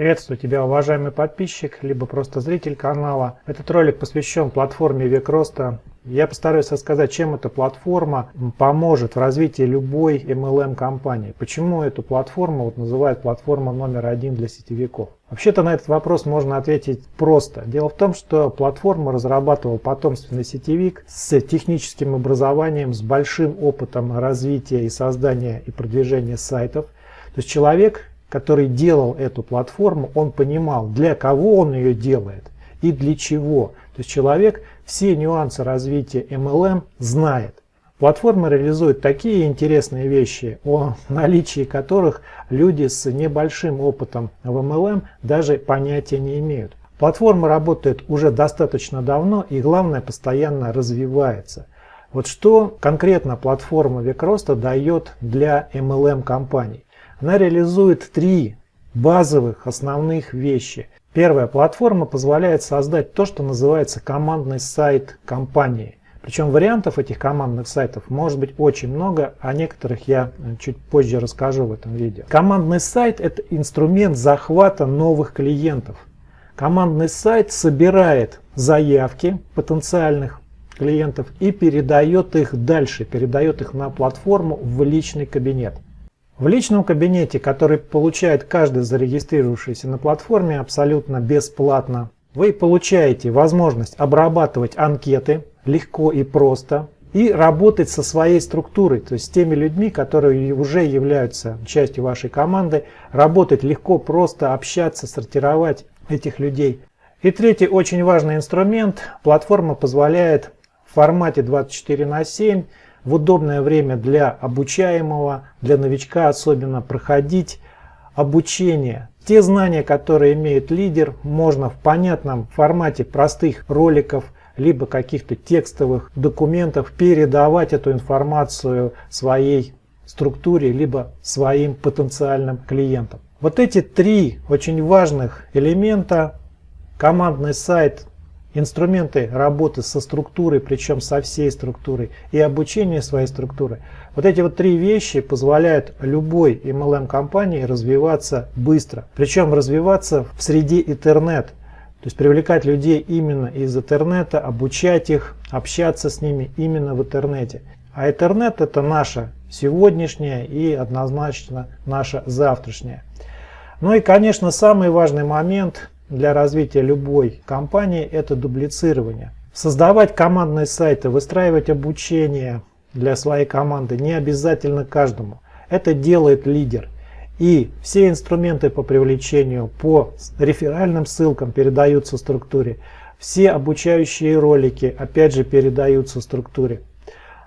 Приветствую тебя, уважаемый подписчик, либо просто зритель канала. Этот ролик посвящен платформе Век Роста. Я постараюсь рассказать, чем эта платформа поможет в развитии любой MLM компании. Почему эту платформу вот называют платформа номер один для сетевиков. Вообще-то на этот вопрос можно ответить просто. Дело в том, что платформу разрабатывал потомственный сетевик с техническим образованием, с большим опытом развития и создания и продвижения сайтов. То есть человек, который делал эту платформу, он понимал, для кого он ее делает и для чего. То есть человек все нюансы развития MLM знает. Платформа реализует такие интересные вещи, о наличии которых люди с небольшим опытом в MLM даже понятия не имеют. Платформа работает уже достаточно давно и главное постоянно развивается. Вот что конкретно платформа Векроста дает для MLM компаний. Она реализует три базовых основных вещи. Первая платформа позволяет создать то, что называется командный сайт компании. Причем вариантов этих командных сайтов может быть очень много, о некоторых я чуть позже расскажу в этом видео. Командный сайт – это инструмент захвата новых клиентов. Командный сайт собирает заявки потенциальных клиентов и передает их дальше, передает их на платформу в личный кабинет. В личном кабинете, который получает каждый зарегистрировавшийся на платформе абсолютно бесплатно, вы получаете возможность обрабатывать анкеты легко и просто и работать со своей структурой, то есть с теми людьми, которые уже являются частью вашей команды, работать легко, просто общаться, сортировать этих людей. И третий очень важный инструмент, платформа позволяет в формате 24 на 7 в удобное время для обучаемого, для новичка особенно, проходить обучение. Те знания, которые имеет лидер, можно в понятном формате простых роликов, либо каких-то текстовых документов передавать эту информацию своей структуре, либо своим потенциальным клиентам. Вот эти три очень важных элемента, командный сайт инструменты работы со структурой, причем со всей структурой, и обучение своей структуры. Вот эти вот три вещи позволяют любой MLM-компании развиваться быстро. Причем развиваться в среде интернет. То есть привлекать людей именно из интернета, обучать их, общаться с ними именно в интернете. А интернет это наша сегодняшняя и однозначно наша завтрашняя. Ну и конечно самый важный момент для развития любой компании – это дублицирование. Создавать командные сайты, выстраивать обучение для своей команды не обязательно каждому. Это делает лидер. И все инструменты по привлечению по реферальным ссылкам передаются структуре. Все обучающие ролики опять же передаются структуре.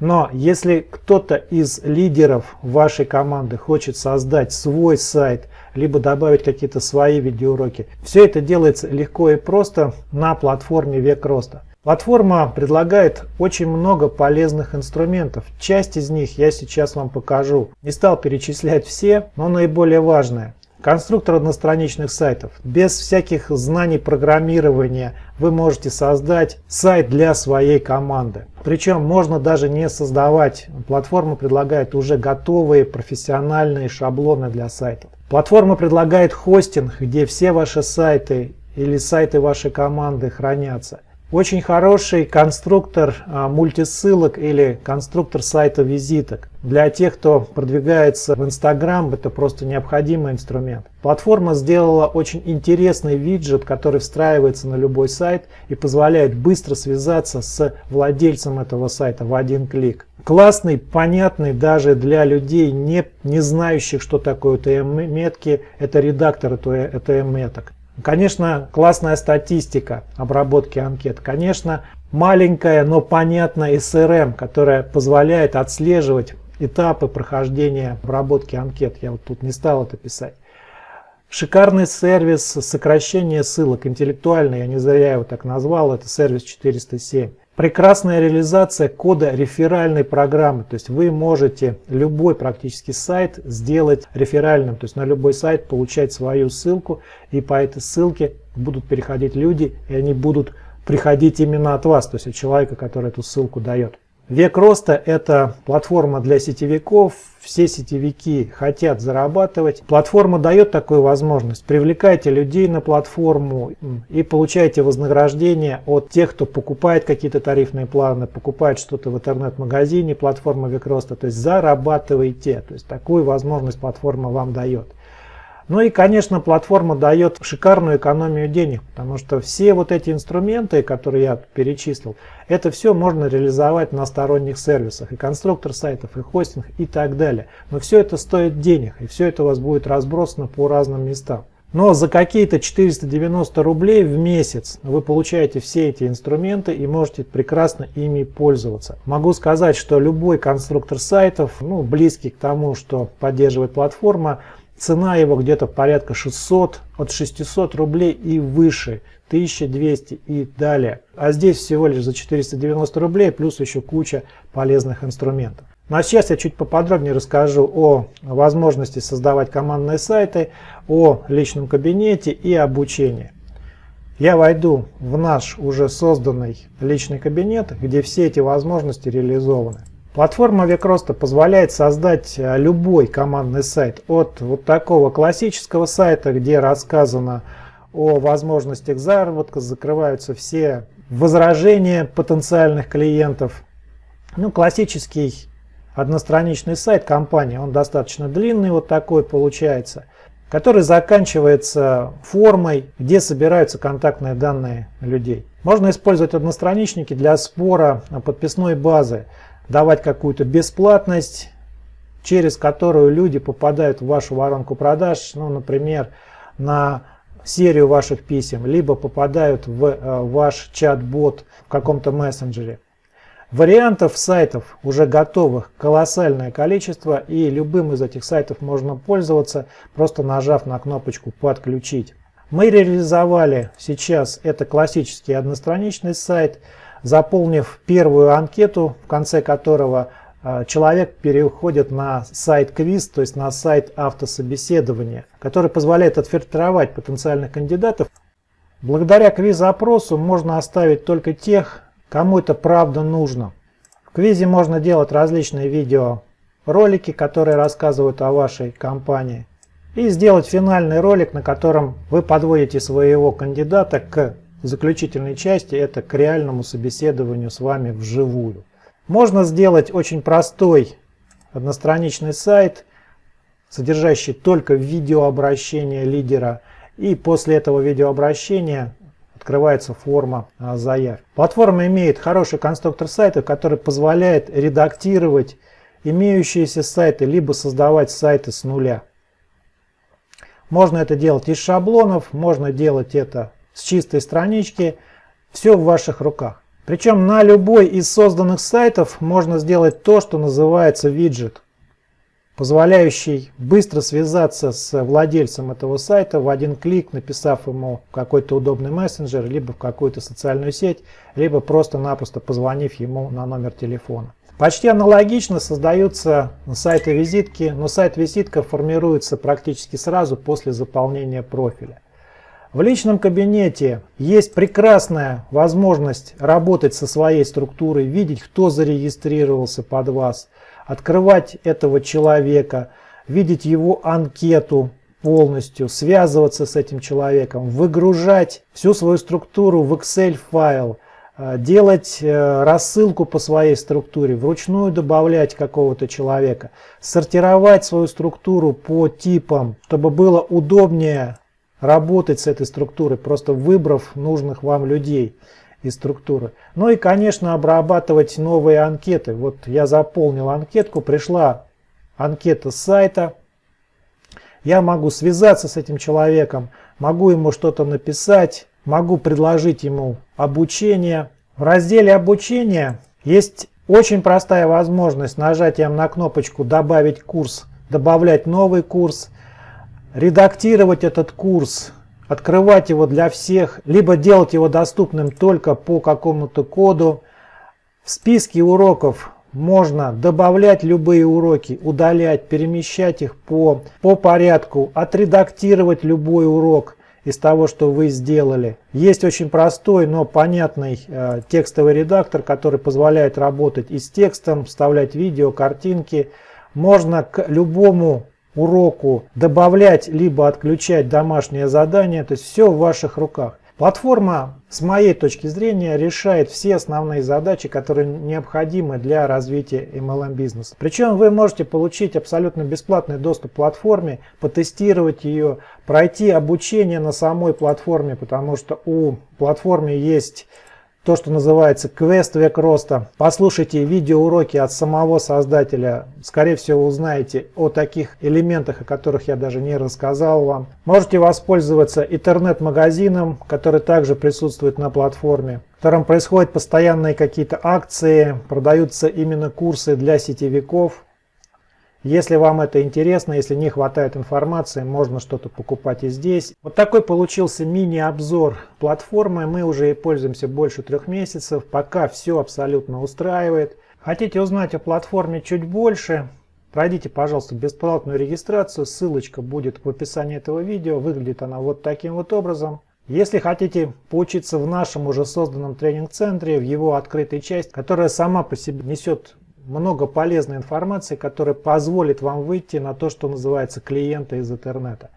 Но если кто-то из лидеров вашей команды хочет создать свой сайт, либо добавить какие-то свои видеоуроки, все это делается легко и просто на платформе Век Роста. Платформа предлагает очень много полезных инструментов. Часть из них я сейчас вам покажу. Не стал перечислять все, но наиболее важное. Конструктор одностраничных сайтов. Без всяких знаний программирования вы можете создать сайт для своей команды. Причем можно даже не создавать. Платформа предлагает уже готовые профессиональные шаблоны для сайтов. Платформа предлагает хостинг, где все ваши сайты или сайты вашей команды хранятся. Очень хороший конструктор а, мультисылок или конструктор сайта визиток. Для тех, кто продвигается в Instagram, это просто необходимый инструмент. Платформа сделала очень интересный виджет, который встраивается на любой сайт и позволяет быстро связаться с владельцем этого сайта в один клик. Классный, понятный даже для людей, не, не знающих, что такое ТМ-метки, это редактор ТМ-меток. Конечно, классная статистика обработки анкет. Конечно, маленькая, но понятная SRM, которая позволяет отслеживать этапы прохождения обработки анкет. Я вот тут не стал это писать. Шикарный сервис сокращения ссылок, интеллектуальный, я не зря его так назвал, это сервис 407. Прекрасная реализация кода реферальной программы. То есть вы можете любой практически сайт сделать реферальным. То есть на любой сайт получать свою ссылку. И по этой ссылке будут переходить люди. И они будут приходить именно от вас. То есть от человека, который эту ссылку дает. Век роста – это платформа для сетевиков. Все сетевики хотят зарабатывать. Платформа дает такую возможность. Привлекайте людей на платформу и получайте вознаграждение от тех, кто покупает какие-то тарифные планы, покупает что-то в интернет-магазине, платформа Век роста. То есть зарабатывайте. То есть такую возможность платформа вам дает. Ну и, конечно, платформа дает шикарную экономию денег, потому что все вот эти инструменты, которые я перечислил, это все можно реализовать на сторонних сервисах, и конструктор сайтов, и хостинг, и так далее. Но все это стоит денег, и все это у вас будет разбросано по разным местам. Но за какие-то 490 рублей в месяц вы получаете все эти инструменты и можете прекрасно ими пользоваться. Могу сказать, что любой конструктор сайтов, ну, близкий к тому, что поддерживает платформа, Цена его где-то порядка 600, от 600 рублей и выше, 1200 и далее. А здесь всего лишь за 490 рублей, плюс еще куча полезных инструментов. Ну а сейчас я чуть поподробнее расскажу о возможности создавать командные сайты, о личном кабинете и обучении. Я войду в наш уже созданный личный кабинет, где все эти возможности реализованы. Платформа Векроста позволяет создать э, любой командный сайт от вот такого классического сайта, где рассказано о возможностях заработка, закрываются все возражения потенциальных клиентов. Ну, классический одностраничный сайт компании, он достаточно длинный, вот такой получается, который заканчивается формой, где собираются контактные данные людей. Можно использовать одностраничники для спора подписной базы давать какую-то бесплатность, через которую люди попадают в вашу воронку продаж, ну, например, на серию ваших писем, либо попадают в э, ваш чат-бот в каком-то мессенджере. Вариантов сайтов уже готовых колоссальное количество и любым из этих сайтов можно пользоваться, просто нажав на кнопочку «Подключить». Мы реализовали сейчас это классический одностраничный сайт – заполнив первую анкету, в конце которого а, человек переходит на сайт квиз, то есть на сайт автособеседования, который позволяет отфильтровать потенциальных кандидатов. Благодаря квиз-опросу можно оставить только тех, кому это правда нужно. В квизе можно делать различные видеоролики, которые рассказывают о вашей компании. И сделать финальный ролик, на котором вы подводите своего кандидата к заключительной части это к реальному собеседованию с вами вживую. Можно сделать очень простой одностраничный сайт, содержащий только видеообращение лидера. И после этого видеообращения открывается форма а, заявки. Платформа имеет хороший конструктор сайтов, который позволяет редактировать имеющиеся сайты, либо создавать сайты с нуля. Можно это делать из шаблонов, можно делать это с чистой странички, все в ваших руках. Причем на любой из созданных сайтов можно сделать то, что называется виджет, позволяющий быстро связаться с владельцем этого сайта в один клик, написав ему какой-то удобный мессенджер, либо в какую-то социальную сеть, либо просто-напросто позвонив ему на номер телефона. Почти аналогично создаются сайты-визитки, но сайт-визитка формируется практически сразу после заполнения профиля. В личном кабинете есть прекрасная возможность работать со своей структурой, видеть, кто зарегистрировался под вас, открывать этого человека, видеть его анкету полностью, связываться с этим человеком, выгружать всю свою структуру в Excel файл, э, делать э, рассылку по своей структуре, вручную добавлять какого-то человека, сортировать свою структуру по типам, чтобы было удобнее работать с этой структурой, просто выбрав нужных вам людей из структуры. Ну и, конечно, обрабатывать новые анкеты. Вот я заполнил анкетку, пришла анкета с сайта. Я могу связаться с этим человеком, могу ему что-то написать, могу предложить ему обучение. В разделе обучения есть очень простая возможность нажатием на кнопочку «Добавить курс», добавлять новый курс – редактировать этот курс, открывать его для всех, либо делать его доступным только по какому-то коду. В списке уроков можно добавлять любые уроки, удалять, перемещать их по, по порядку, отредактировать любой урок из того, что вы сделали. Есть очень простой, но понятный э, текстовый редактор, который позволяет работать и с текстом, вставлять видео, картинки. Можно к любому уроку добавлять либо отключать домашнее задание, то есть все в ваших руках. Платформа, с моей точки зрения, решает все основные задачи, которые необходимы для развития MLM бизнеса. Причем вы можете получить абсолютно бесплатный доступ к платформе, потестировать ее, пройти обучение на самой платформе, потому что у платформы есть то, что называется квест век роста. Послушайте видеоуроки от самого создателя. Скорее всего, узнаете о таких элементах, о которых я даже не рассказал вам. Можете воспользоваться интернет-магазином, который также присутствует на платформе, в котором происходят постоянные какие-то акции, продаются именно курсы для сетевиков. Если вам это интересно, если не хватает информации, можно что-то покупать и здесь. Вот такой получился мини-обзор платформы. Мы уже и пользуемся больше трех месяцев. Пока все абсолютно устраивает. Хотите узнать о платформе чуть больше? Пройдите, пожалуйста, бесплатную регистрацию. Ссылочка будет в описании этого видео. Выглядит она вот таким вот образом. Если хотите поучиться в нашем уже созданном тренинг-центре, в его открытой части, которая сама по себе несет много полезной информации, которая позволит вам выйти на то, что называется клиента из интернета.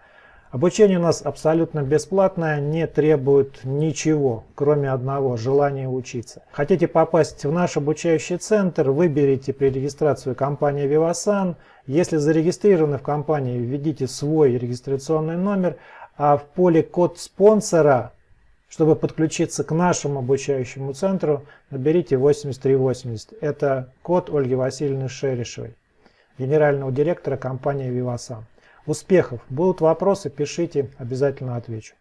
Обучение у нас абсолютно бесплатное, не требует ничего, кроме одного – желания учиться. Хотите попасть в наш обучающий центр, выберите при регистрации компанию Vivasan. Если зарегистрированы в компании, введите свой регистрационный номер, а в поле код спонсора чтобы подключиться к нашему обучающему центру, наберите 8380. Это код Ольги Васильевны Шерешевой, генерального директора компании Vivasan. Успехов! Будут вопросы, пишите, обязательно отвечу.